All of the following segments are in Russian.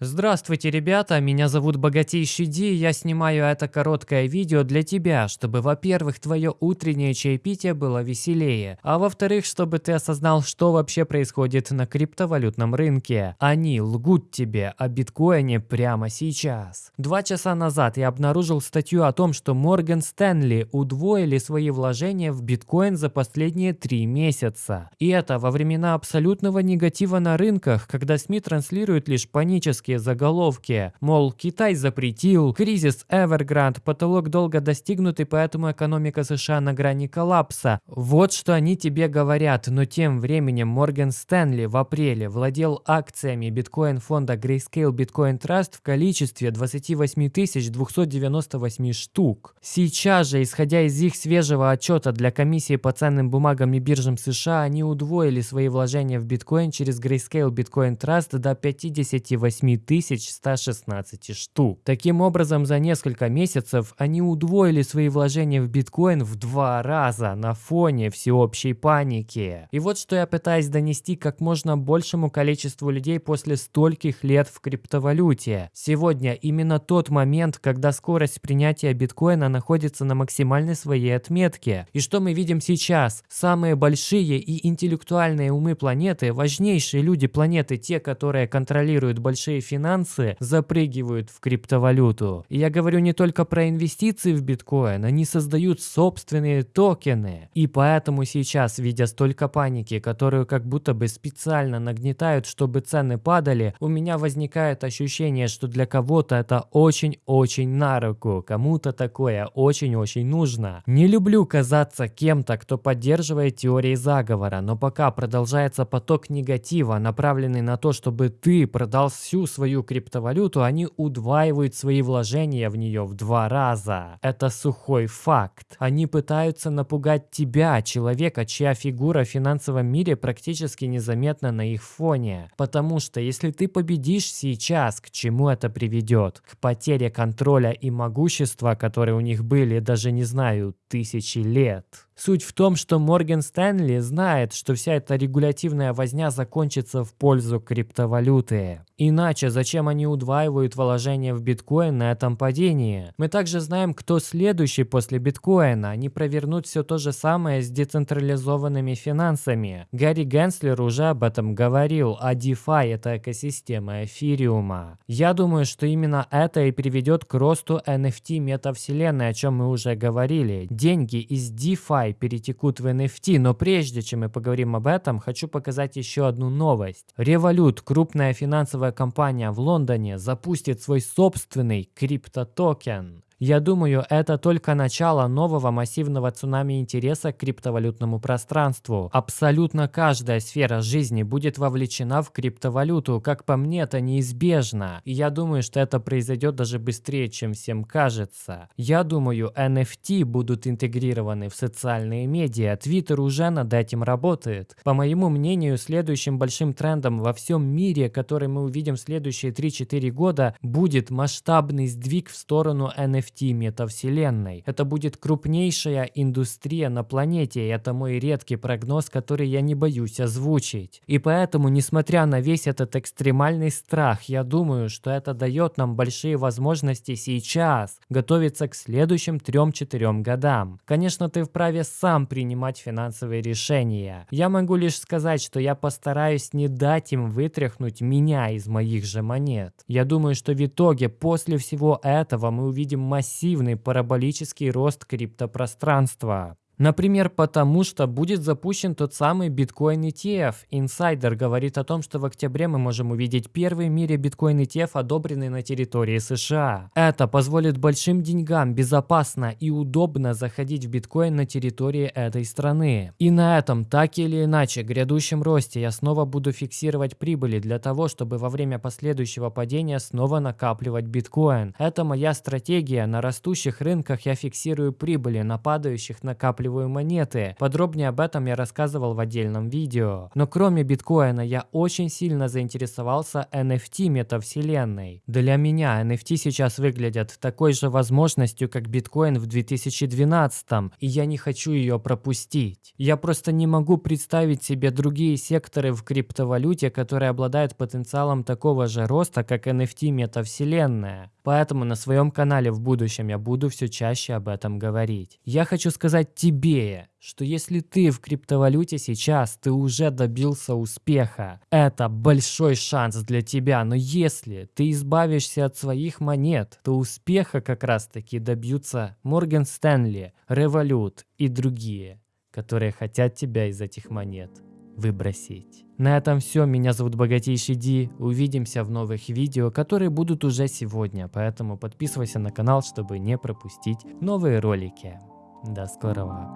Здравствуйте, ребята, меня зовут Богатейший Ди, и я снимаю это короткое видео для тебя, чтобы, во-первых, твое утреннее чаепитие было веселее, а во-вторых, чтобы ты осознал, что вообще происходит на криптовалютном рынке. Они лгут тебе о биткоине прямо сейчас. Два часа назад я обнаружил статью о том, что Морган Стэнли удвоили свои вложения в биткоин за последние три месяца. И это во времена абсолютного негатива на рынках, когда СМИ транслируют лишь панические громкие заголовки, мол, Китай запретил, кризис Evergrande, потолок долго достигнут и поэтому экономика США на грани коллапса. Вот что они тебе говорят, но тем временем Морган Стэнли в апреле владел акциями биткоин-фонда Grayscale Bitcoin Trust в количестве 28 298 штук. Сейчас же, исходя из их свежего отчета для комиссии по ценным бумагам и биржам США, они удвоили свои вложения в биткоин через Grayscale Bitcoin Trust до 58 7116 штук. Таким образом, за несколько месяцев они удвоили свои вложения в биткоин в два раза на фоне всеобщей паники. И вот что я пытаюсь донести как можно большему количеству людей после стольких лет в криптовалюте. Сегодня именно тот момент, когда скорость принятия биткоина находится на максимальной своей отметке. И что мы видим сейчас? Самые большие и интеллектуальные умы планеты, важнейшие люди планеты, те, которые контролируют большие финансы запрыгивают в криптовалюту. И я говорю не только про инвестиции в биткоин, они создают собственные токены. И поэтому сейчас, видя столько паники, которую как будто бы специально нагнетают, чтобы цены падали, у меня возникает ощущение, что для кого-то это очень-очень на руку, кому-то такое очень-очень нужно. Не люблю казаться кем-то, кто поддерживает теории заговора, но пока продолжается поток негатива, направленный на то, чтобы ты продал всю свою криптовалюту, они удваивают свои вложения в нее в два раза. Это сухой факт. Они пытаются напугать тебя, человека, чья фигура в финансовом мире практически незаметна на их фоне. Потому что если ты победишь сейчас, к чему это приведет? К потере контроля и могущества, которые у них были, даже не знаю, тысячи лет. Суть в том, что Морган Стэнли знает, что вся эта регулятивная возня закончится в пользу криптовалюты. Иначе зачем они удваивают вложения в биткоин на этом падении? Мы также знаем, кто следующий после биткоина. Они провернут все то же самое с децентрализованными финансами. Гарри Генслер уже об этом говорил, а DeFi – это экосистема эфириума. Я думаю, что именно это и приведет к росту NFT метавселенной, о чем мы уже говорили. Деньги из DeFi перетекут в NFT, но прежде чем мы поговорим об этом, хочу показать еще одну новость. Revolut, крупная финансовая компания в Лондоне, запустит свой собственный криптотокен. Я думаю, это только начало нового массивного цунами интереса к криптовалютному пространству. Абсолютно каждая сфера жизни будет вовлечена в криптовалюту, как по мне, это неизбежно. И я думаю, что это произойдет даже быстрее, чем всем кажется. Я думаю, NFT будут интегрированы в социальные медиа. Twitter уже над этим работает. По моему мнению, следующим большим трендом во всем мире, который мы увидим в следующие 3-4 года, будет масштабный сдвиг в сторону NFT NFT метавселенной. Это будет крупнейшая индустрия на планете, и это мой редкий прогноз, который я не боюсь озвучить. И поэтому, несмотря на весь этот экстремальный страх, я думаю, что это дает нам большие возможности сейчас готовиться к следующим 3-4 годам. Конечно, ты вправе сам принимать финансовые решения. Я могу лишь сказать, что я постараюсь не дать им вытряхнуть меня из моих же монет. Я думаю, что в итоге после всего этого мы увидим массивный параболический рост криптопространства. Например, потому что будет запущен тот самый биткоин ETF. Инсайдер говорит о том, что в октябре мы можем увидеть первый в мире биткоин ETF, одобренный на территории США. Это позволит большим деньгам безопасно и удобно заходить в биткоин на территории этой страны. И на этом, так или иначе, грядущем росте я снова буду фиксировать прибыли для того, чтобы во время последующего падения снова накапливать биткоин. Это моя стратегия. На растущих рынках я фиксирую прибыли, на падающих накапливаю вырабатываю монеты. Подробнее об этом я рассказывал в отдельном видео. Но кроме биткоина я очень сильно заинтересовался NFT метавселенной. Для меня NFT сейчас выглядят такой же возможностью, как биткоин в 2012, и я не хочу ее пропустить. Я просто не могу представить себе другие секторы в криптовалюте, которые обладают потенциалом такого же роста, как NFT метавселенная. Поэтому на своем канале в будущем я буду все чаще об этом говорить. Я хочу сказать тебе, что если ты в криптовалюте сейчас, ты уже добился успеха. Это большой шанс для тебя, но если ты избавишься от своих монет, то успеха как раз таки добьются Морган Стэнли, Revolut и другие, которые хотят тебя из этих монет выбросить. На этом все. Меня зовут Богатейший Ди. Увидимся в новых видео, которые будут уже сегодня. Поэтому подписывайся на канал, чтобы не пропустить новые ролики. До скорого.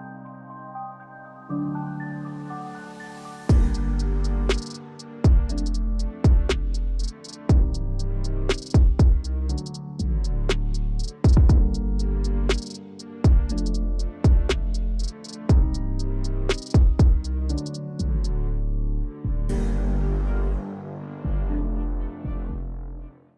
thank you